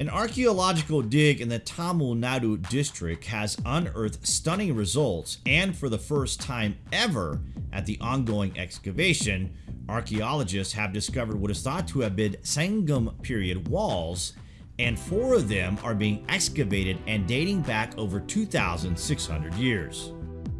An archaeological dig in the Tamil Nadu district has unearthed stunning results and for the first time ever at the ongoing excavation, archaeologists have discovered what is thought to have been Sangam period walls and four of them are being excavated and dating back over 2,600 years.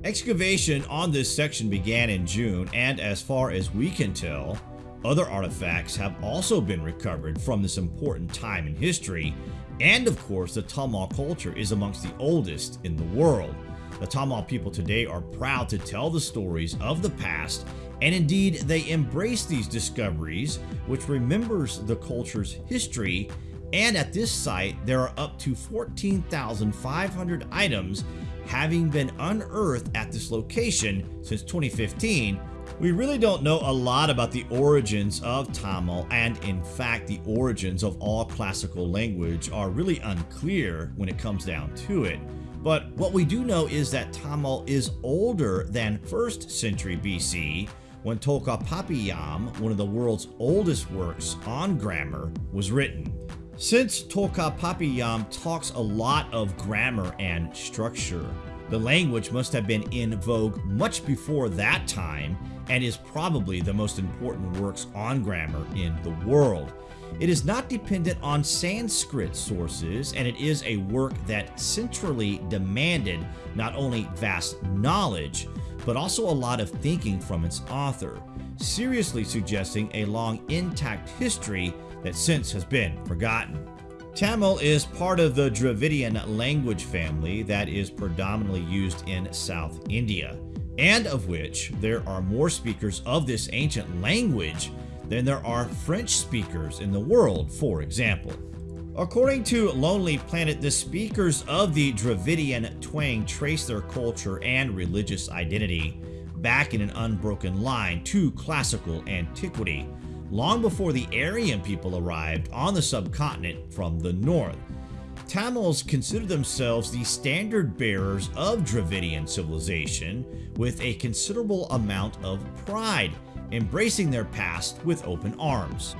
Excavation on this section began in June and as far as we can tell, other artifacts have also been recovered from this important time in history, and of course the Tamil culture is amongst the oldest in the world. The Tamil people today are proud to tell the stories of the past, and indeed they embrace these discoveries, which remembers the culture's history, and at this site there are up to 14,500 items having been unearthed at this location since 2015 we really don't know a lot about the origins of Tamil and in fact the origins of all classical language are really unclear when it comes down to it. But what we do know is that Tamil is older than 1st century BC when Tolkappiyam, one of the world's oldest works on grammar, was written. Since Tolkappiyam talks a lot of grammar and structure, the language must have been in vogue much before that time and is probably the most important works on grammar in the world. It is not dependent on Sanskrit sources, and it is a work that centrally demanded not only vast knowledge, but also a lot of thinking from its author, seriously suggesting a long intact history that since has been forgotten. Tamil is part of the Dravidian language family that is predominantly used in South India, and of which there are more speakers of this ancient language than there are French speakers in the world, for example. According to Lonely Planet, the speakers of the Dravidian twang trace their culture and religious identity back in an unbroken line to classical antiquity, long before the Aryan people arrived on the subcontinent from the north. Tamils considered themselves the standard bearers of Dravidian civilization with a considerable amount of pride, embracing their past with open arms.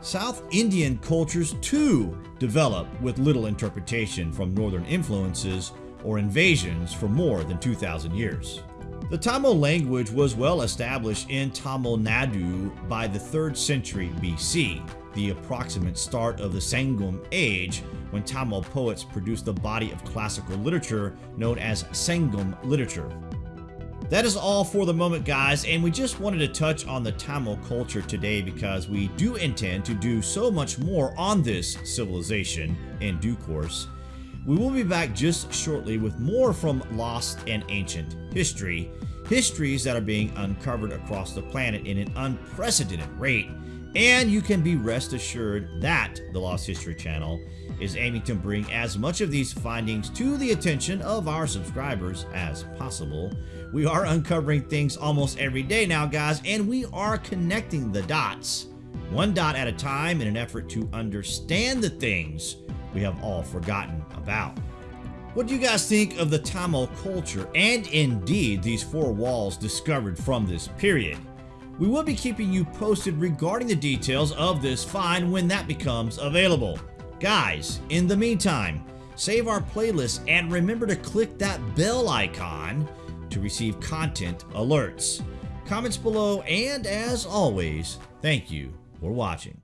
South Indian cultures too develop with little interpretation from northern influences or invasions for more than 2,000 years. The Tamil language was well established in Tamil Nadu by the 3rd century BC, the approximate start of the Sangam age when Tamil poets produced a body of classical literature known as Sangam literature. That is all for the moment guys and we just wanted to touch on the Tamil culture today because we do intend to do so much more on this civilization in due course. We will be back just shortly with more from Lost and Ancient History, histories that are being uncovered across the planet in an unprecedented rate, and you can be rest assured that the Lost History channel is aiming to bring as much of these findings to the attention of our subscribers as possible. We are uncovering things almost every day now guys, and we are connecting the dots, one dot at a time in an effort to understand the things we have all forgotten about. What do you guys think of the Tamil culture and indeed these four walls discovered from this period? We will be keeping you posted regarding the details of this find when that becomes available. Guys, in the meantime, save our playlist and remember to click that bell icon to receive content alerts. Comments below and as always, thank you for watching.